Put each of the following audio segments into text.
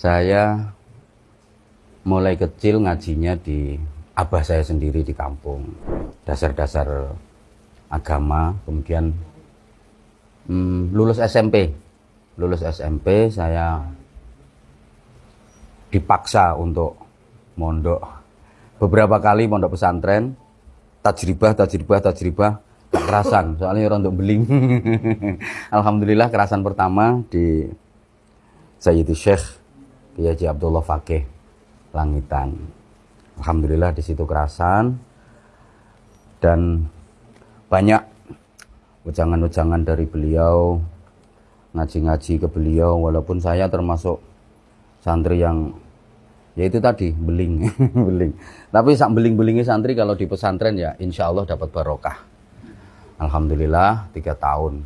Saya mulai kecil ngajinya di abah saya sendiri di kampung. Dasar-dasar agama, kemudian hmm, lulus SMP. Lulus SMP saya dipaksa untuk mondok. Beberapa kali mondok pesantren, tajribah, tajribah, tajribah, kerasan. Soalnya orang untuk beling. Alhamdulillah kerasan pertama di Sayyidi Syekh Kiai Abdullah Fakih Langitan. Alhamdulillah di situ kerasan. Dan banyak ujangan-ujangan dari beliau ngaji-ngaji ke beliau walaupun saya termasuk santri yang ya itu tadi beling beling. Tapi sak beling belingnya santri kalau di pesantren ya insya Allah dapat barokah. Alhamdulillah tiga tahun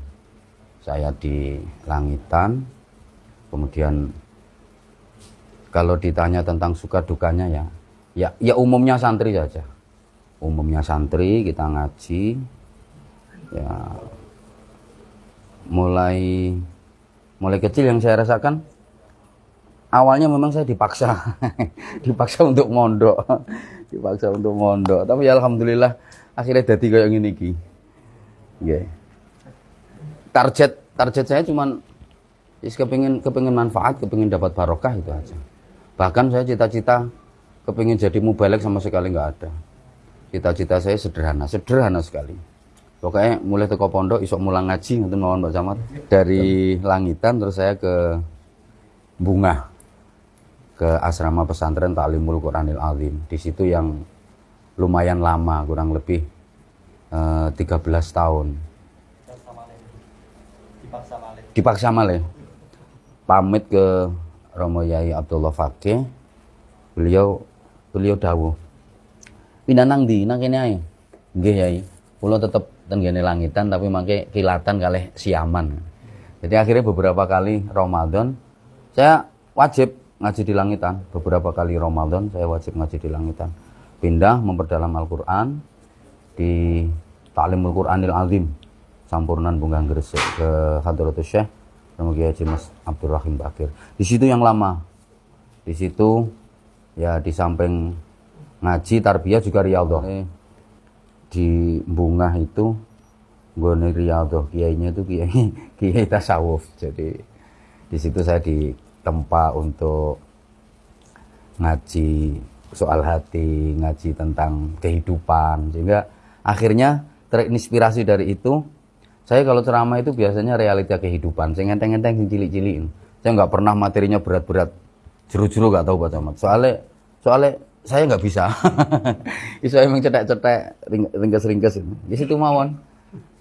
saya di langitan. Kemudian kalau ditanya tentang suka dukanya ya ya ya umumnya santri saja. Umumnya santri kita ngaji ya. Mulai mulai kecil yang saya rasakan awalnya memang saya dipaksa dipaksa untuk mondok dipaksa untuk mondok. Tapi ya alhamdulillah akhirnya jadi kayak gini ki. Yeah. target target saya cuman is kepingin kepingin manfaat kepingin dapat barokah itu aja bahkan saya cita-cita kepingin jadi mubalek sama sekali nggak ada. Cita-cita saya sederhana sederhana sekali. Pokoknya mulai teko pondok isok mulang ngaji nonton mawon Mbak Camat. Dari langitan terus saya ke bunga ke asrama pesantren Ta'limul Quranil Azim. Di situ yang lumayan lama kurang lebih eh, 13 tahun. Dipaksa malih pamit ke Romo Yai Abdullah Fakih beliau beliau dawuh pindah nang di nang kene ae nggih Yai kula tetep tenggene langitan tapi mangke kilatan kalih siaman. Jadi akhirnya beberapa kali Ramadan saya wajib ngaji di langitan. Beberapa kali Ramadan saya wajib ngaji di langitan. Pindah memperdalam Al-Qur'an di Ta'limul Qur'anil Azim Sampurnan Bunggang Gresik ke Hadratus Syekh Kiai Haji Mas Abdurrahim Bakir. Di situ yang lama. Di situ ya di samping ngaji tarbiyah juga riyadhah di bunga itu Gone Riyadhah kiainya itu kiai kiai tasawuf. Jadi di situ saya ditempa untuk ngaji soal hati, ngaji tentang kehidupan sehingga akhirnya terinspirasi dari itu saya kalau ceramah itu biasanya realita kehidupan saya ngenteng-ngenteng sing cilik-cilik saya nggak pernah materinya berat-berat jeru-jeru nggak tahu Pak Camat soalnya soalnya saya nggak bisa. Iso emang cetek-cetek, ringkes-ringkes. Di situ mawon.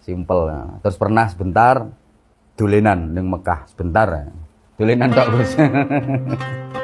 Simpel. Ya. Terus pernah sebentar dulenan ning Mekah sebentar. Ya. Dulenan tok, Bos.